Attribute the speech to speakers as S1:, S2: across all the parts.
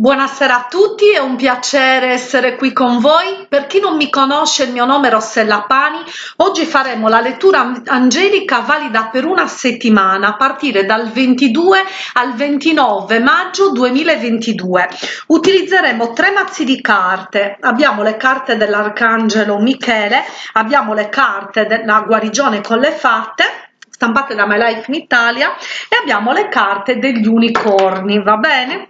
S1: Buonasera a tutti, è un piacere essere qui con voi. Per chi non mi conosce, il mio nome è Rossella Pani. Oggi faremo la lettura angelica valida per una settimana a partire dal 22 al 29 maggio 2022. Utilizzeremo tre mazzi di carte. Abbiamo le carte dell'Arcangelo Michele, abbiamo le carte della guarigione con le fatte stampate da My Life in Italia e abbiamo le carte degli unicorni, va bene?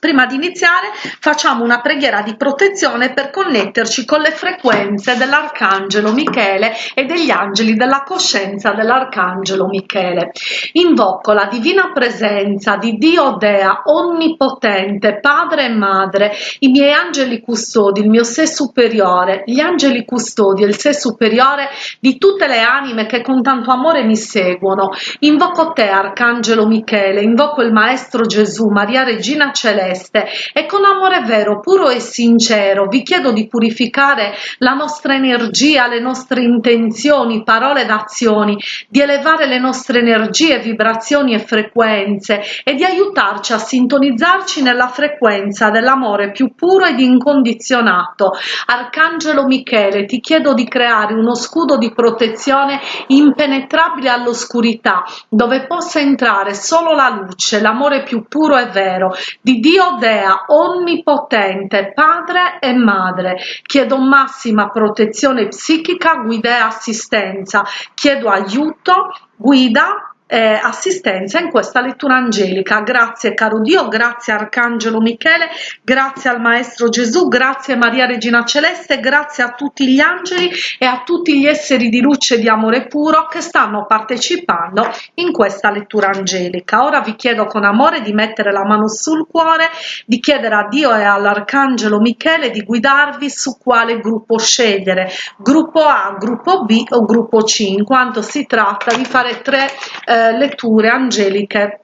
S1: Prima di iniziare facciamo una preghiera di protezione per connetterci con le frequenze dell'Arcangelo Michele e degli angeli della coscienza dell'Arcangelo Michele. Invoco la divina presenza di Dio Dea Onnipotente, Padre e Madre, i miei angeli custodi, il mio sé superiore, gli angeli custodi e il sé superiore di tutte le anime che con tanto amore mi seguono. Invoco te, Arcangelo Michele, invoco il Maestro Gesù, Maria Regina Celeste, celeste e con amore vero, puro e sincero vi chiedo di purificare la nostra energia, le nostre intenzioni, parole ed azioni, di elevare le nostre energie, vibrazioni e frequenze e di aiutarci a sintonizzarci nella frequenza dell'amore più puro ed incondizionato. Arcangelo Michele, ti chiedo di creare uno scudo di protezione impenetrabile all'oscurità, dove possa entrare solo la luce, l'amore più puro e vero di Dio Dio Dea Onnipotente, Padre e Madre, chiedo massima protezione psichica, guida e assistenza, chiedo aiuto, guida eh, assistenza in questa lettura angelica. Grazie caro Dio, grazie Arcangelo Michele, grazie al Maestro Gesù, grazie Maria Regina Celeste, grazie a tutti gli angeli e a tutti gli esseri di luce e di amore puro che stanno partecipando in questa lettura angelica. Ora vi chiedo con amore di mettere la mano sul cuore, di chiedere a Dio e all'Arcangelo Michele di guidarvi su quale gruppo scegliere, gruppo A, gruppo B o gruppo C, in quanto si tratta di fare tre eh, eh, letture angeliche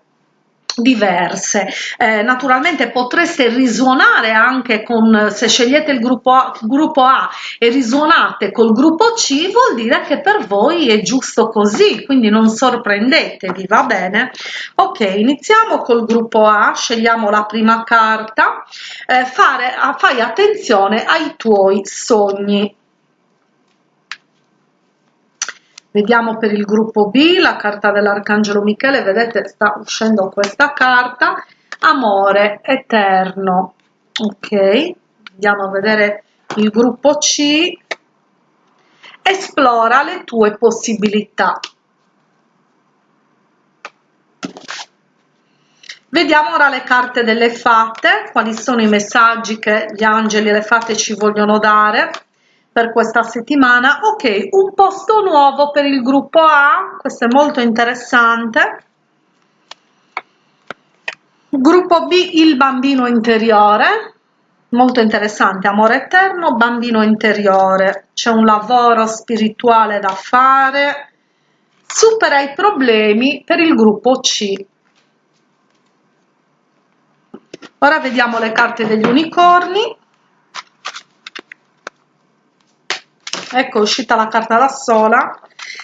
S1: diverse. Eh, naturalmente potreste risuonare anche con se scegliete il gruppo a, gruppo a e risuonate col gruppo c vuol dire che per voi è giusto così quindi non sorprendetevi va bene? Ok iniziamo col gruppo a scegliamo la prima carta. Eh, fare fai attenzione ai tuoi sogni Vediamo per il gruppo B la carta dell'Arcangelo Michele, vedete sta uscendo questa carta, amore eterno. Ok, andiamo a vedere il gruppo C, esplora le tue possibilità. Vediamo ora le carte delle fate, quali sono i messaggi che gli angeli e le fate ci vogliono dare per questa settimana. Ok un posto nuovo per il gruppo A questo è molto interessante. Gruppo B il bambino interiore molto interessante amore eterno bambino interiore. C'è un lavoro spirituale da fare. Supera i problemi per il gruppo C. Ora vediamo le carte degli unicorni ecco è uscita la carta da sola.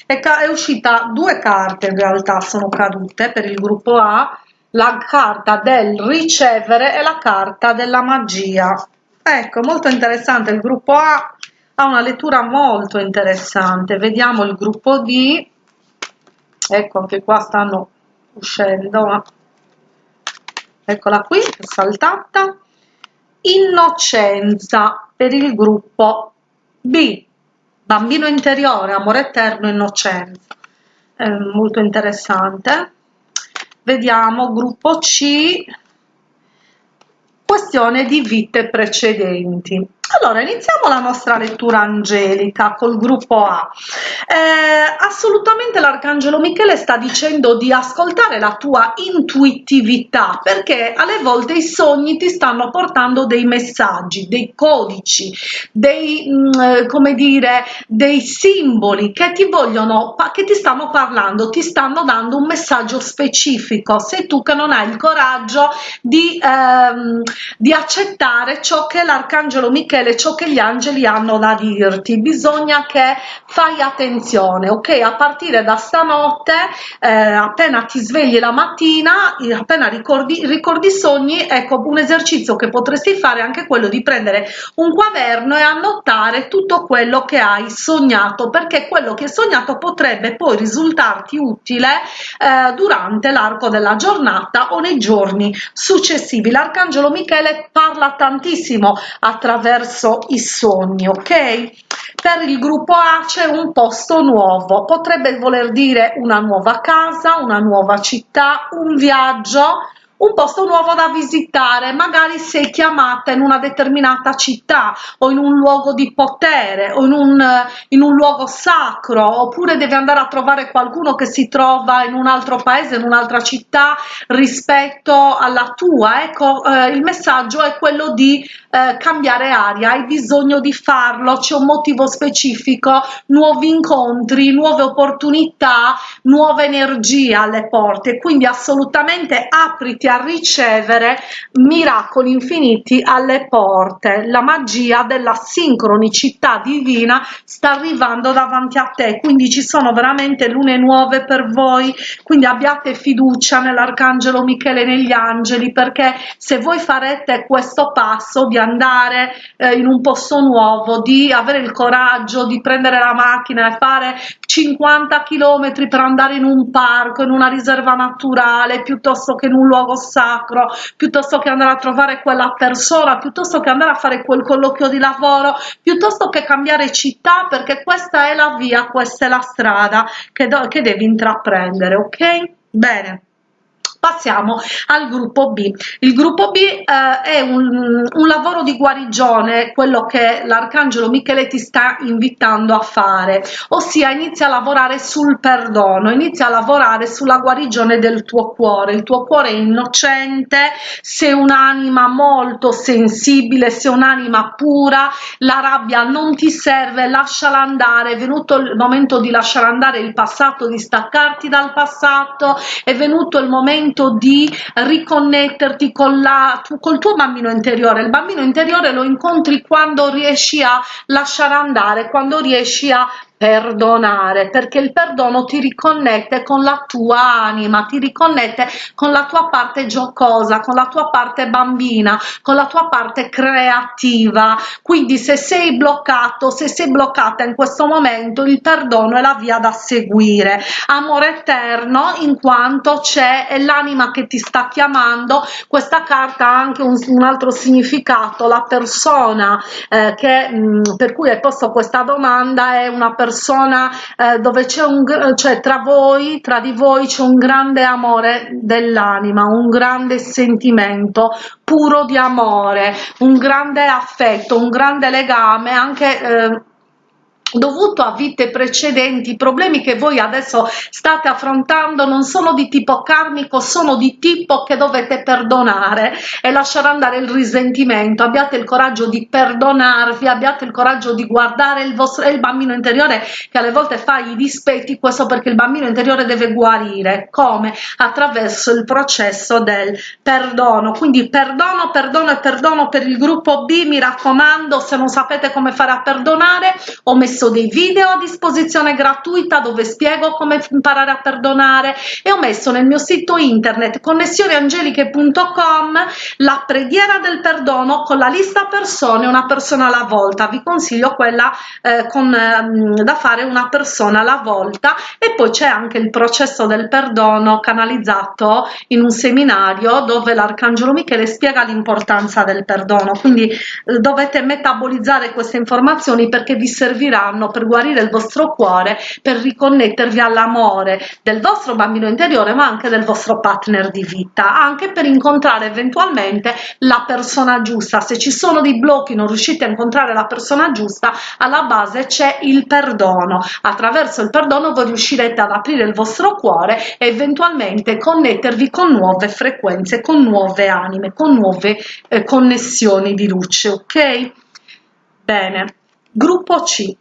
S1: È uscita due carte in realtà sono cadute per il gruppo A. La carta del ricevere e la carta della magia. Ecco molto interessante. Il gruppo A ha una lettura molto interessante. Vediamo il gruppo D. Ecco anche qua stanno uscendo eccola qui è saltata. Innocenza per il gruppo B bambino interiore, amore eterno, innocenza. È molto interessante. Vediamo gruppo C, questione di vite precedenti. Allora, iniziamo la nostra lettura angelica col gruppo A. Eh, assolutamente l'Arcangelo Michele sta dicendo di ascoltare la tua intuitività, perché alle volte i sogni ti stanno portando dei messaggi, dei codici, dei, mh, mm, come dire, dei simboli che ti vogliono, che ti stanno parlando, ti stanno dando un messaggio specifico. Sei tu che non hai il coraggio di, ehm, di accettare ciò che l'Arcangelo Michele Michele ciò che gli angeli hanno da dirti. Bisogna che fai attenzione ok? A partire da stanotte eh, appena ti svegli la mattina appena ricordi ricordi sogni ecco un esercizio che potresti fare anche quello di prendere un quaderno e annotare tutto quello che hai sognato perché quello che hai sognato potrebbe poi risultarti utile eh, durante l'arco della giornata o nei giorni successivi. L'arcangelo michele parla tantissimo attraverso i sogni ok? Per il gruppo A c'è un posto nuovo. Potrebbe voler dire una nuova casa una nuova città un viaggio un posto nuovo da visitare magari sei chiamata in una determinata città o in un luogo di potere o in un, in un luogo sacro oppure devi andare a trovare qualcuno che si trova in un altro paese in un'altra città rispetto alla tua. Ecco eh, il messaggio è quello di eh, cambiare aria hai bisogno di farlo c'è un motivo specifico nuovi incontri nuove opportunità nuove energie alle porte. Quindi assolutamente apriti a ricevere miracoli infiniti alle porte. La magia della sincronicità divina sta arrivando davanti a te. Quindi ci sono veramente lune nuove per voi. Quindi abbiate fiducia nell'arcangelo michele negli angeli perché se voi farete questo passo di andare eh, in un posto nuovo di avere il coraggio di prendere la macchina e fare 50 km per andare in un parco in una riserva naturale piuttosto che in un luogo sacro piuttosto che andare a trovare quella persona piuttosto che andare a fare quel colloquio di lavoro piuttosto che cambiare città perché questa è la via questa è la strada che, che devi intraprendere ok? Bene passiamo al gruppo b. Il gruppo b eh, è un, un, lavoro di guarigione quello che l'arcangelo michele ti sta invitando a fare ossia inizia a lavorare sul perdono inizia a lavorare sulla guarigione del tuo cuore. Il tuo cuore è innocente sei un'anima molto sensibile sei un'anima pura la rabbia non ti serve lasciala andare è venuto il momento di lasciare andare il passato di staccarti dal passato è venuto il momento momento di riconnetterti con la col tuo bambino interiore. Il bambino interiore lo incontri quando riesci a lasciare andare quando riesci a perdonare perché il perdono ti riconnette con la tua anima ti riconnette con la tua parte giocosa con la tua parte bambina con la tua parte creativa. Quindi se sei bloccato se sei bloccata in questo momento il perdono è la via da seguire. Amore eterno in quanto c'è l'anima che ti sta chiamando. Questa carta ha anche un, un altro significato la persona eh, che mh, mm, per cui hai posto questa domanda è una persona persona eh, dove c'è un cioè tra voi tra di voi c'è un grande amore dell'anima un grande sentimento puro di amore un grande affetto un grande legame anche eh, dovuto a vite precedenti i problemi che voi adesso state affrontando non sono di tipo karmico sono di tipo che dovete perdonare e lasciare andare il risentimento. Abbiate il coraggio di perdonarvi abbiate il coraggio di guardare il vostro il bambino interiore che alle volte fa i dispetti questo perché il bambino interiore deve guarire. Come? Attraverso il processo del perdono. Quindi perdono perdono e perdono per il gruppo b mi raccomando se non sapete come fare a perdonare ho messo messo dei video a disposizione gratuita dove spiego come imparare a perdonare. E ho messo nel mio sito internet connessioneangeliche.com la preghiera del perdono con la lista persone una persona alla volta. Vi consiglio quella eh, con, eh, da fare una persona alla volta. E poi c'è anche il processo del perdono canalizzato in un seminario dove l'arcangelo michele spiega l'importanza del perdono. Quindi eh, dovete metabolizzare queste informazioni perché vi servirà faranno per guarire il vostro cuore, per riconnettervi all'amore del vostro bambino interiore, ma anche del vostro partner di vita, anche per incontrare eventualmente la persona giusta. Se ci sono dei blocchi, non riuscite a incontrare la persona giusta, alla base c'è il perdono. Attraverso il perdono voi riuscirete ad aprire il vostro cuore e eventualmente connettervi con nuove frequenze, con nuove anime, con nuove eh, connessioni di luce, ok? Bene, gruppo C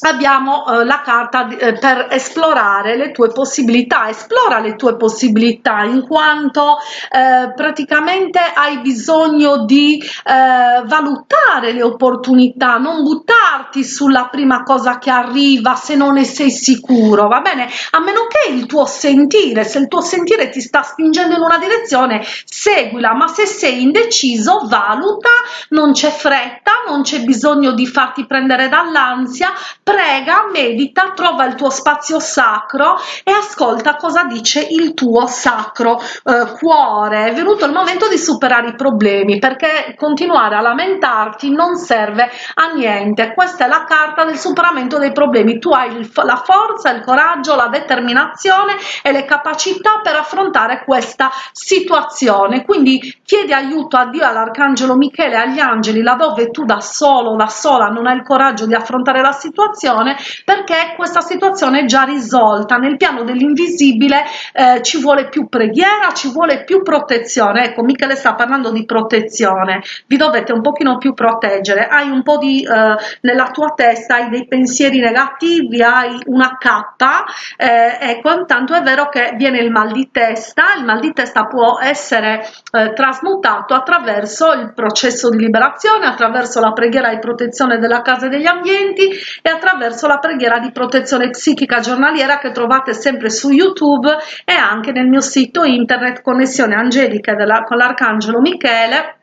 S1: abbiamo eh, la carta eh, per esplorare le tue possibilità. Esplora le tue possibilità in quanto eh, praticamente hai bisogno di eh, valutare le opportunità non buttarti sulla prima cosa che arriva se non ne sei sicuro va bene? A meno che il tuo sentire se il tuo sentire ti sta spingendo in una direzione seguila ma se sei indeciso valuta non c'è fretta non c'è bisogno di farti prendere dall'ansia prega, medita, trova il tuo spazio sacro e ascolta cosa dice il tuo sacro eh, cuore. È venuto il momento di superare i problemi perché continuare a lamentarti non serve a niente. Questa è la carta del superamento dei problemi. Tu hai il, la forza, il coraggio, la determinazione e le capacità per affrontare questa situazione. Quindi chiedi aiuto a Dio, all'Arcangelo Michele, agli angeli, laddove tu da solo, da sola non hai il coraggio di affrontare la situazione situazione perché questa situazione è già risolta. Nel piano dell'invisibile eh, ci vuole più preghiera ci vuole più protezione. Ecco Michele sta parlando di protezione. Vi dovete un pochino più proteggere. Hai un po di eh, nella tua testa hai dei pensieri negativi hai una cappa eh, ecco intanto è vero che viene il mal di testa. Il mal di testa può essere eh, trasmutato attraverso il processo di liberazione attraverso la preghiera di protezione della casa e degli ambienti e attraverso attraverso la preghiera di protezione psichica giornaliera che trovate sempre su YouTube e anche nel mio sito internet Connessione Angelica della, con l'Arcangelo Michele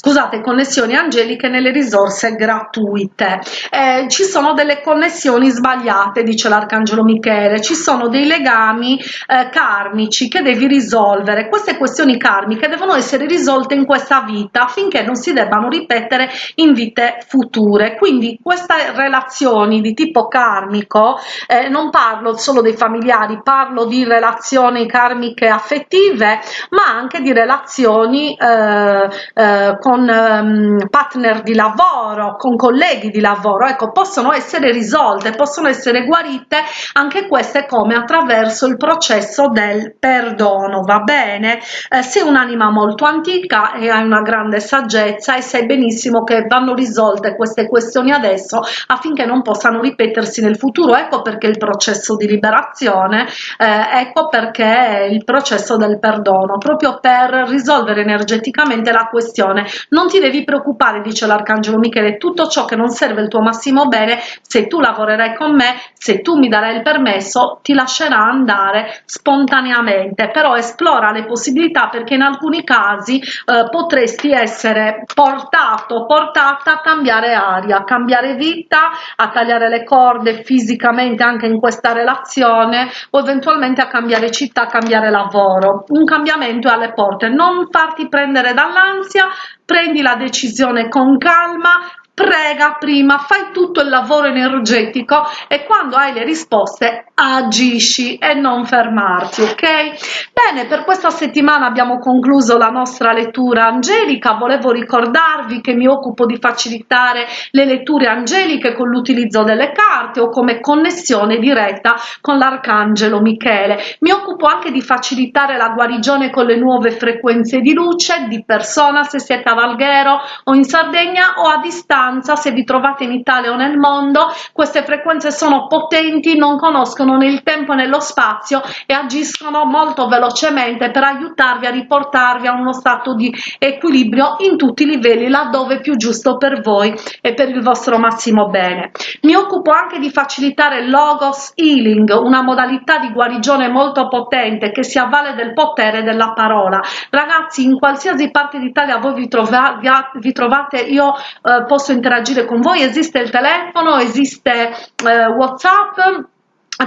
S1: scusate connessioni angeliche nelle risorse gratuite. Eh, ci sono delle connessioni sbagliate dice l'arcangelo michele. Ci sono dei legami eh, karmici che devi risolvere. Queste questioni karmiche devono essere risolte in questa vita affinché non si debbano ripetere in vite future. Quindi queste relazioni di tipo karmico eh, non parlo solo dei familiari parlo di relazioni karmiche affettive ma anche di relazioni eh, eh con um, partner di lavoro, con colleghi di lavoro, ecco, possono essere risolte, possono essere guarite anche queste come attraverso il processo del perdono, va bene? Eh, sei un'anima molto antica e hai una grande saggezza e sai benissimo che vanno risolte queste questioni adesso affinché non possano ripetersi nel futuro, ecco perché il processo di liberazione, eh, ecco perché il processo del perdono, proprio per risolvere energeticamente la questione non ti devi preoccupare dice l'arcangelo michele tutto ciò che non serve il tuo massimo bene se tu lavorerai con me se tu mi darai il permesso ti lascerà andare spontaneamente. Però esplora le possibilità perché in alcuni casi eh, potresti essere portato portata a cambiare aria a cambiare vita a tagliare le corde fisicamente anche in questa relazione o eventualmente a cambiare città a cambiare lavoro. Un cambiamento è alle porte. Non farti prendere dall'ansia prendi la decisione con calma prega prima, fai tutto il lavoro energetico e quando hai le risposte agisci e non fermarti, ok? Bene, per questa settimana abbiamo concluso la nostra lettura angelica, volevo ricordarvi che mi occupo di facilitare le letture angeliche con l'utilizzo delle carte o come connessione diretta con l'arcangelo Michele. Mi occupo anche di facilitare la guarigione con le nuove frequenze di luce, di persona se siete a Valghero o in Sardegna o a distanza distanza se vi trovate in Italia o nel mondo queste frequenze sono potenti non conoscono né il tempo né lo spazio e agiscono molto velocemente per aiutarvi a riportarvi a uno stato di equilibrio in tutti i livelli laddove più giusto per voi e per il vostro massimo bene. Mi occupo anche di facilitare logos healing una modalità di guarigione molto potente che si avvale del potere della parola. Ragazzi in qualsiasi parte d'Italia voi vi, trova, vi trovate io eh, posso interagire con voi? Esiste il telefono? Esiste eh, whatsapp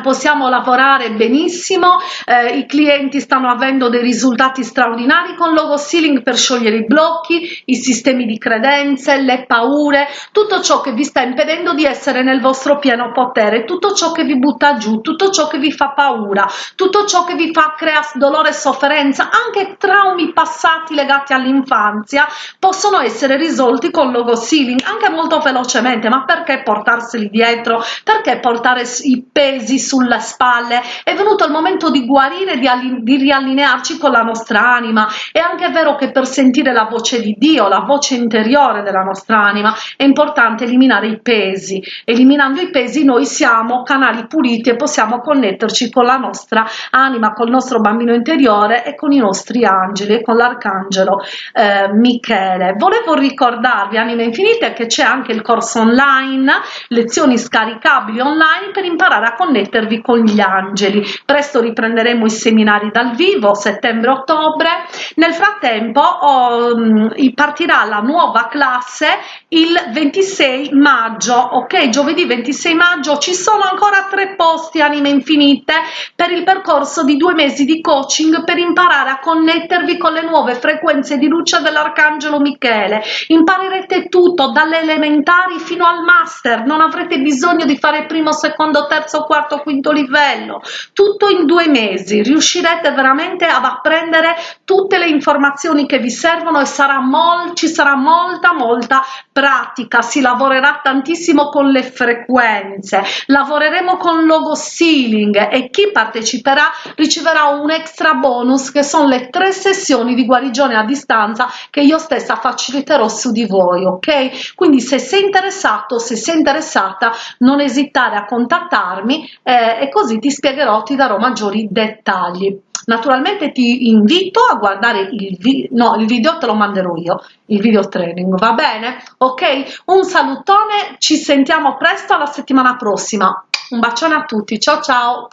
S1: possiamo lavorare benissimo eh, i clienti stanno avendo dei risultati straordinari con logo sealing per sciogliere i blocchi i sistemi di credenze le paure tutto ciò che vi sta impedendo di essere nel vostro pieno potere tutto ciò che vi butta giù tutto ciò che vi fa paura tutto ciò che vi fa creare dolore e sofferenza anche traumi passati legati all'infanzia possono essere risolti con logo sealing anche molto velocemente ma perché portarseli dietro? Perché portare i pesi sulle spalle. È venuto il momento di guarire di, di riallinearci con la nostra anima. È anche vero che per sentire la voce di Dio la voce interiore della nostra anima è importante eliminare i pesi. Eliminando i pesi noi siamo canali puliti e possiamo connetterci con la nostra anima col nostro bambino interiore e con i nostri angeli e con l'arcangelo eh, Michele. Volevo ricordarvi anime infinite che c'è anche il corso online lezioni scaricabili online per imparare a connettervi con gli angeli. Presto riprenderemo i seminari dal vivo settembre-ottobre nel frattempo oh, partirà la nuova classe il 26 maggio ok? Giovedì 26 maggio. Ci sono ancora tre posti anime infinite per il percorso di due mesi di coaching per imparare a connettervi con le nuove frequenze di luce dell'arcangelo michele. Imparerete tutto dalle elementari fino al master. Non avrete bisogno di fare primo secondo terzo quarto quinto livello. Tutto in due mesi. Riuscirete veramente ad apprendere tutte le informazioni che vi servono e sarà molto ci sarà molta molta pratica si lavorerà tantissimo con le frequenze. Lavoreremo con logo sealing e chi parteciperà riceverà un extra bonus che sono le tre sessioni di guarigione a distanza che io stessa faciliterò su di voi ok? Quindi se sei interessato se sei interessata non esitare a contattarmi eh, e così ti spiegherò ti darò maggiori dettagli. Naturalmente ti invito a guardare il video no il video te lo manderò io il video training va bene? Ok? Un salutone ci sentiamo presto alla settimana prossima. Un bacione a tutti ciao ciao